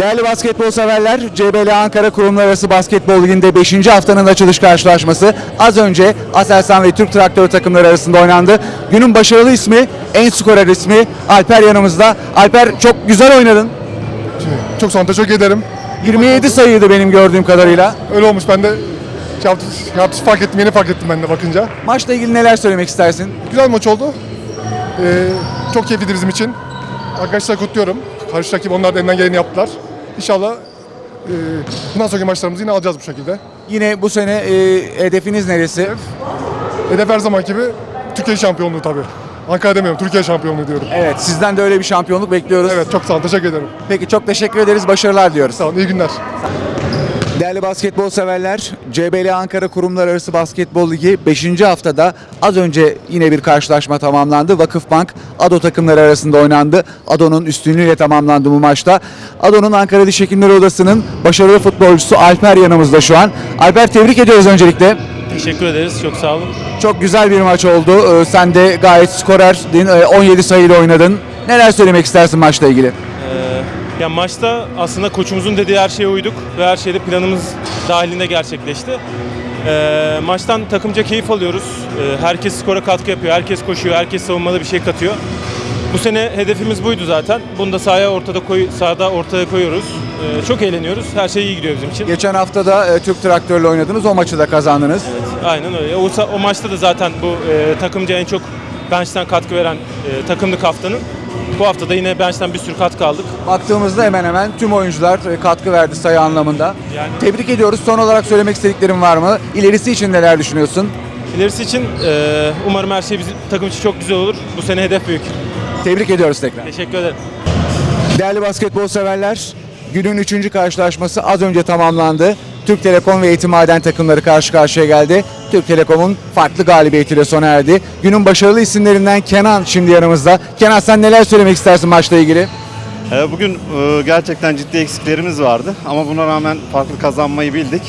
Değerli basketbol severler, CBL Ankara Kurumlar Arası Basketbol Ligi'nde 5. haftanın açılış karşılaşması az önce Aselsan ve Türk Traktörü takımları arasında oynandı. Günün başarılı ismi, en skorer ismi Alper yanımızda. Alper çok güzel oynadın. Çok sağ olun, teşekkür ederim. 27 sayıydı benim gördüğüm kadarıyla. Öyle olmuş ben de şey şey yaptım, fark ettim, yeni fark ettim ben de bakınca. Maçla ilgili neler söylemek istersin? Güzel maç oldu. Ee, çok keyifliydi bizim için. Arkadaşlar kutluyorum. Karşı rakip onlar da elinden geleni yaptılar. İnşallah e, bundan sonraki maçlarımızı yine alacağız bu şekilde. Yine bu sene e, hedefiniz neresi? Hedef her zaman gibi Türkiye şampiyonluğu tabii. Ankara demiyorum, Türkiye şampiyonluğu diyorum. Evet, sizden de öyle bir şampiyonluk bekliyoruz. Evet, çok sağ olun, teşekkür ederim. Peki çok teşekkür ederiz, başarılar diyoruz. Sağ olun, iyi günler. Değerli basketbol severler, CBL Ankara Kurumlar Arası Basketbol Ligi 5. haftada az önce yine bir karşılaşma tamamlandı. Vakıfbank ADO takımları arasında oynandı. ADO'nun üstünlüğüyle tamamlandı bu maçta. ADO'nun Ankara Diş Hekimleri Odası'nın başarılı futbolcusu Alper yanımızda şu an. Alper tebrik ediyoruz öncelikle. Teşekkür ederiz. Çok sağ olun. Çok güzel bir maç oldu. Ee, Sen de gayet skorerdin. Ee, 17 sayıyla oynadın. Neler söylemek istersin maçla ilgili? Ya maçta aslında koçumuzun dediği her şeye uyduk ve her şeyde planımız dahilinde gerçekleşti. Ee, maçtan takımca keyif alıyoruz. Ee, herkes skora katkı yapıyor, herkes koşuyor, herkes savunmada bir şey katıyor. Bu sene hedefimiz buydu zaten. Bunu da sahaya ortada koy, sahada ortaya koyuyoruz. Ee, çok eğleniyoruz. Her şey iyi gidiyor bizim için. Geçen hafta da e, Türk Traktör'le oynadınız. O maçı da kazandınız. Aynen öyle. O, o maçta da zaten bu e, takımca en çok bench'ten katkı veren e, takımlık haftanın. Bu hafta da yine bench'ten bir sürü katkı aldık. Baktığımızda hemen hemen tüm oyuncular e, katkı verdi sayı anlamında. Yani- Tebrik ediyoruz. Son olarak söylemek istediklerin var mı? İlerisi için neler düşünüyorsun? İlerisi için e, umarım her şey bizim takım için çok güzel olur. Bu sene hedef büyük. Tebrik ediyoruz tekrar. Teşekkür ederim. Değerli basketbol severler, günün üçüncü karşılaşması az önce tamamlandı. Türk Telekom ve Eğitim Maden takımları karşı karşıya geldi. Türk Telekom'un farklı galibiyetiyle sona erdi. Günün başarılı isimlerinden Kenan şimdi yanımızda. Kenan sen neler söylemek istersin maçla ilgili? Ee, Bugün e, gerçekten ciddi eksiklerimiz vardı ama buna rağmen farklı kazanmayı bildik.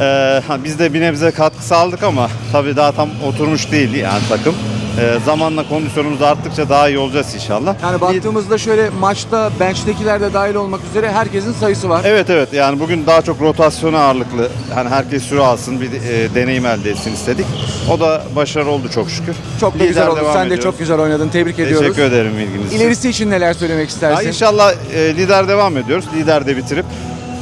Ee, Biz de bir nebze katkı sağladık ama tabii daha tam oturmuş değildi yani takım. Ee, Zamanla kondisyonumuz arttıkça daha iyi olacağız inşallah. Yani baktığımızda şöyle maçta bench'tekiler de dahil olmak üzere herkesin sayısı var. Evet evet yani bugün daha çok rotasyona ağırlıklı yani herkes süre alsın bir e, deneyim elde etsin istedik. O da başarılı oldu çok şükür. Çok da Lider güzel oldu. devam Sen de ediyoruz. çok güzel oynadın. Tebrik ediyoruz. Teşekkür ederim ilginiz için. İlerisi için neler söylemek istersin? inşallah e, lider devam ediyoruz. Lider de bitirip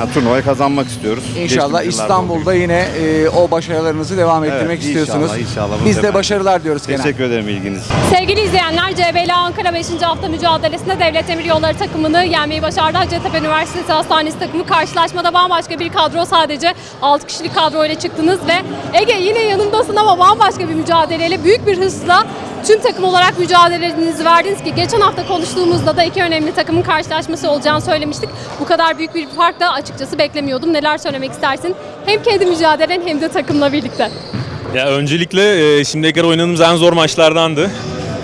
turnuvayı kazanmak istiyoruz. İnşallah yıllarda İstanbul'da yine e, o başarılarınızı devam ettirmek Evet, istiyorsunuz. inşallah, Biz de başarılar diyoruz Kenan. Teşekkür ederim ilginiz. Sevgili izleyenler, CBL Ankara 5. hafta mücadelesinde Devlet Demir Yolları takımını yenmeyi başardı. Hacettepe Üniversitesi Hastanesi takımı karşılaşmada bambaşka bir kadro sadece 6 kişilik kadro ile çıktınız ve Ege yine yanımdasın ama bambaşka bir mücadeleyle büyük bir hırsla tüm takım olarak mücadelelerinizi verdiniz ki geçen hafta konuştuğumuzda da iki önemli takımın karşılaşması olacağını söylemiştik. Bu kadar büyük bir fark da açıkçası beklemiyordum. Neler söylemek istersin? Hem kendi mücadelen hem de takımla birlikte. Ya öncelikle e, şimdiye kadar oynadığımız en zor maçlardandı.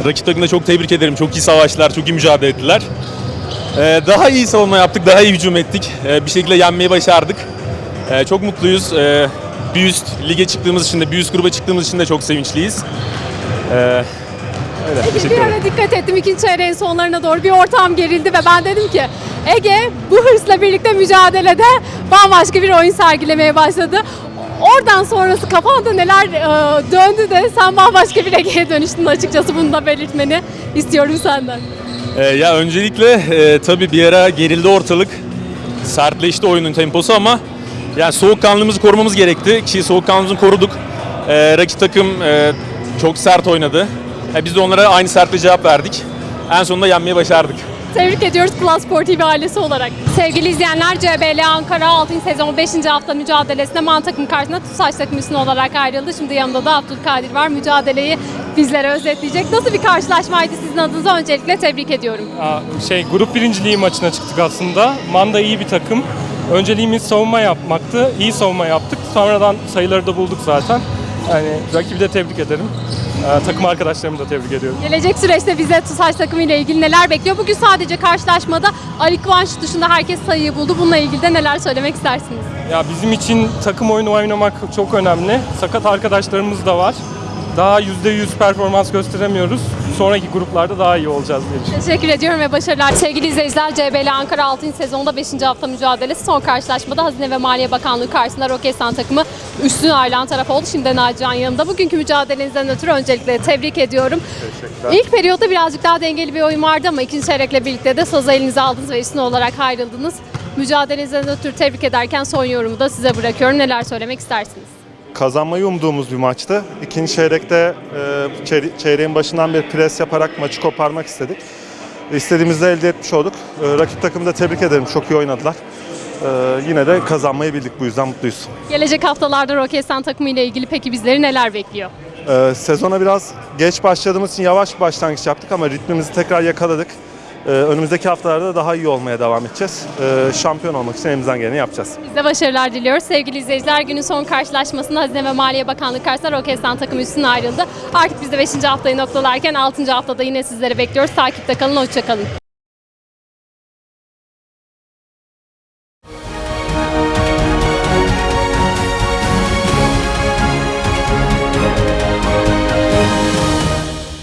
Rakip takımda çok tebrik ederim. Çok iyi savaştılar, çok iyi mücadele ettiler. E, Daha iyi savunma yaptık, daha iyi hücum ettik. E, Bir şekilde yenmeyi başardık. E, Çok mutluyuz. E, Bir üst lige çıktığımız için de, bir üst gruba çıktığımız için de çok sevinçliyiz. E, Öyle, teşekkür bir ara dikkat ettim ikinci çeyreğin sonlarına doğru bir ortam gerildi ve ben dedim ki Ege bu hırsla birlikte mücadelede bambaşka bir oyun sergilemeye başladı. Oradan sonrası kafanda neler e, döndü de sen bambaşka bir Ege'ye dönüştün açıkçası bunu da belirtmeni istiyorum senden. E, Ya öncelikle e, tabii bir ara gerildi ortalık. Sertleşti oyunun temposu ama yani soğukkanlılığımızı korumamız gerekti ki soğukkanlılığımızı koruduk. E, rakip takım e, çok sert oynadı. E, biz de onlara aynı sertle cevap verdik. En sonunda yenmeyi başardık. Tebrik ediyoruz Plus Spor TV ailesi olarak. Sevgili izleyenler CBL Ankara 6. sezon 5. hafta mücadelesinde Man takım karşısında TUSAŞ takım üstüne olarak ayrıldı. Şimdi yanımda da Abdülkadir var. Mücadeleyi bizlere özetleyecek. Nasıl bir karşılaşmaydı sizin adınıza öncelikle tebrik ediyorum. Şey grup birinciliği maçına çıktık aslında. Manda iyi bir takım. Önceliğimiz savunma yapmaktı. İyi savunma yaptık. Sonradan sayıları da bulduk zaten. Yani rakibi de tebrik ederim. Ee, takım arkadaşlarımı da tebrik ediyorum. Gelecek süreçte bize TUSAŞ takımı ile ilgili neler bekliyor? Bugün sadece karşılaşmada Ali Kıvanç dışında herkes sayıyı buldu. Bununla ilgili de neler söylemek istersiniz? Ya bizim için takım oyunu oynamak çok önemli. Sakat arkadaşlarımız da var. Daha %100 performans gösteremiyoruz. Sonraki gruplarda daha iyi olacağız diye düşünüyorum. Teşekkür ediyorum ve başarılar. Sevgili izleyiciler, CBL Ankara 6. sezonda 5. hafta mücadelesi son karşılaşmada Hazine ve Maliye Bakanlığı karşısında Roketsan takımı üstün ayrılan taraf oldu. Şimdi Nacihan yanımda. Bugünkü mücadelenizden ötürü öncelikle tebrik ediyorum. İlk periyotta birazcık daha dengeli bir oyun vardı ama ikinci çeyrekle birlikte de sazı elinize aldınız ve üstün olarak ayrıldınız. Mücadelenizden ötürü tebrik ederken son yorumu da size bırakıyorum. Neler söylemek istersiniz? Kazanmayı umduğumuz bir maçtı. İkinci çeyrekte e, çeyre- çeyreğin başından bir pres yaparak maçı koparmak istedik. İstediğimizi de elde etmiş olduk. E, rakip takımı da tebrik ederim. Çok iyi oynadılar. E, yine de kazanmayı bildik. Bu yüzden mutluyuz. Gelecek haftalarda Roketsan takımı ile ilgili peki bizleri neler bekliyor? E, sezona biraz geç başladığımız için yavaş bir başlangıç yaptık ama ritmimizi tekrar yakaladık. E, önümüzdeki haftalarda daha iyi olmaya devam edeceğiz. E, şampiyon olmak için elimizden geleni yapacağız. Biz de başarılar diliyoruz. Sevgili izleyiciler günün son karşılaşmasında Hazine ve Maliye Bakanlığı karşısında Roketsan takımı üstüne ayrıldı. Artık biz de 5. haftayı noktalarken 6. haftada yine sizleri bekliyoruz. Takipte kalın, hoşçakalın.